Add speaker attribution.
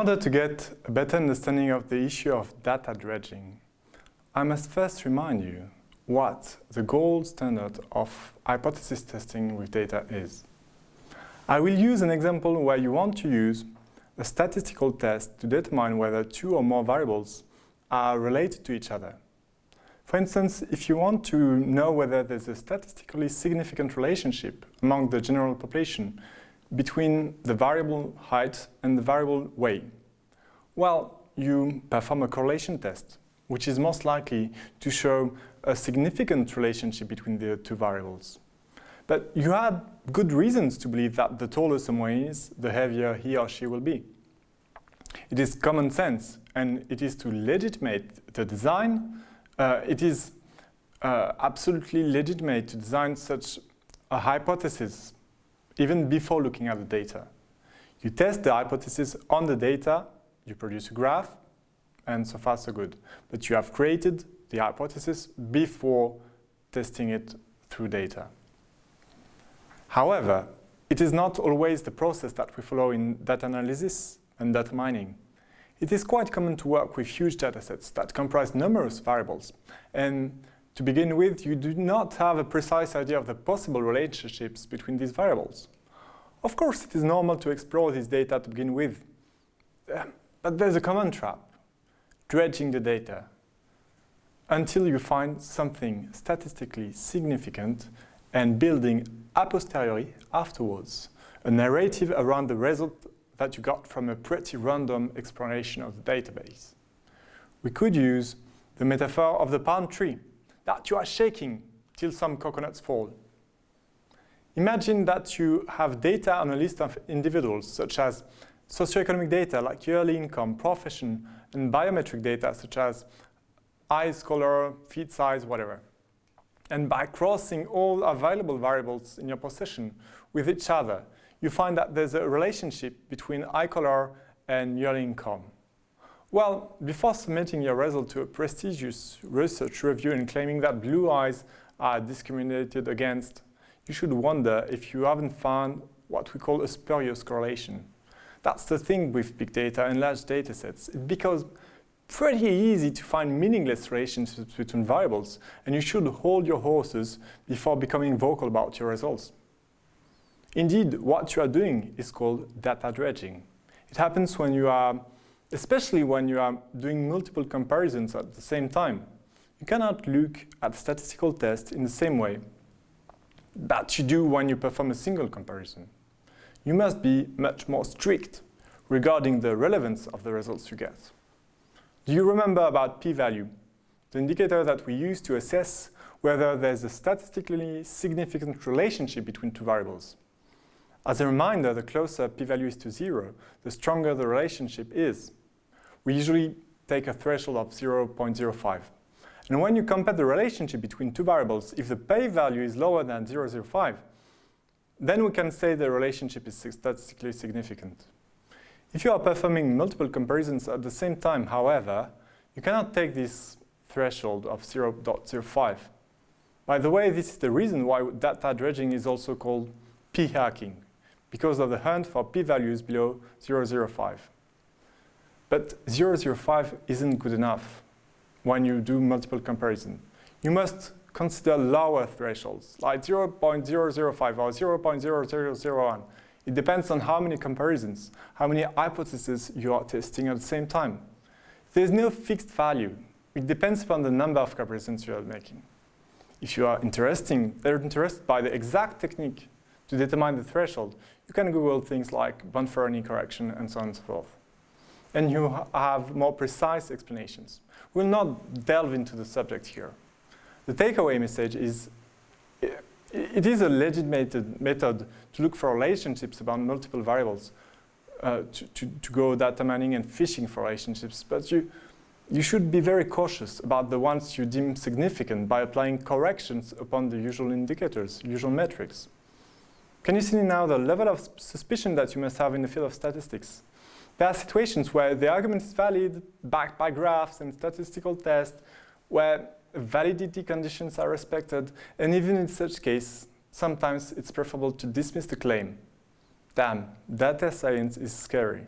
Speaker 1: order to get a better understanding of the issue of data dredging, I must first remind you what the gold standard of hypothesis testing with data is. I will use an example where you want to use a statistical test to determine whether two or more variables are related to each other. For instance, if you want to know whether there's a statistically significant relationship among the general population between the variable height and the variable weight, well, you perform a correlation test, which is most likely to show a significant relationship between the two variables. But you had good reasons to believe that the taller someone is, the heavier he or she will be. It is common sense, and it is to legitimate the design. Uh, it is uh, absolutely legitimate to design such a hypothesis even before looking at the data. You test the hypothesis on the data, you produce a graph, and so far so good. But you have created the hypothesis before testing it through data. However, it is not always the process that we follow in data analysis and data mining. It is quite common to work with huge datasets that comprise numerous variables. And to begin with, you do not have a precise idea of the possible relationships between these variables. Of course, it is normal to explore this data to begin with. Eh, but there's a common trap, dredging the data until you find something statistically significant and building a posteriori afterwards a narrative around the result that you got from a pretty random exploration of the database. We could use the metaphor of the palm tree, that you are shaking till some coconuts fall. Imagine that you have data on a list of individuals, such as socioeconomic data like yearly income, profession, and biometric data such as eyes color, feet size, whatever. And by crossing all available variables in your possession with each other, you find that there's a relationship between eye color and yearly income. Well, before submitting your result to a prestigious research review and claiming that blue eyes are discriminated against, you should wonder if you haven't found what we call a spurious correlation. That's the thing with big data and large data sets. It becomes pretty easy to find meaningless relationships between variables, and you should hold your horses before becoming vocal about your results. Indeed, what you are doing is called data dredging. It happens when you are, especially when you are doing multiple comparisons at the same time. You cannot look at statistical tests in the same way that you do when you perform a single comparison. You must be much more strict regarding the relevance of the results you get. Do you remember about p-value, the indicator that we use to assess whether there's a statistically significant relationship between two variables? As a reminder, the closer p-value is to zero, the stronger the relationship is. We usually take a threshold of 0.05. And when you compare the relationship between two variables, if the p-value is lower than 0.05, then we can say the relationship is statistically significant. If you are performing multiple comparisons at the same time, however, you cannot take this threshold of 0.05. By the way, this is the reason why data dredging is also called p-hacking, because of the hunt for p-values below 0.05. But 0.05 isn't good enough when you do multiple comparisons. You must consider lower thresholds, like 0.005 or 0.0001. It depends on how many comparisons, how many hypotheses you are testing at the same time. There's no fixed value. It depends upon the number of comparisons you are making. If you are interesting, they're interested by the exact technique to determine the threshold, you can Google things like Bonferroni correction and so on and so forth. And you have more precise explanations. We'll not delve into the subject here. The takeaway message is it is a legitimate method to look for relationships about multiple variables, uh, to, to, to, go data mining and fishing for relationships, but you, you should be very cautious about the ones you deem significant by applying corrections upon the usual indicators, usual metrics. Can you see now the level of suspicion that you must have in the field of statistics? There are situations where the argument is valid, backed by graphs and statistical tests, where validity conditions are respected, and even in such case, sometimes it's preferable to dismiss the claim. Damn, data science is scary.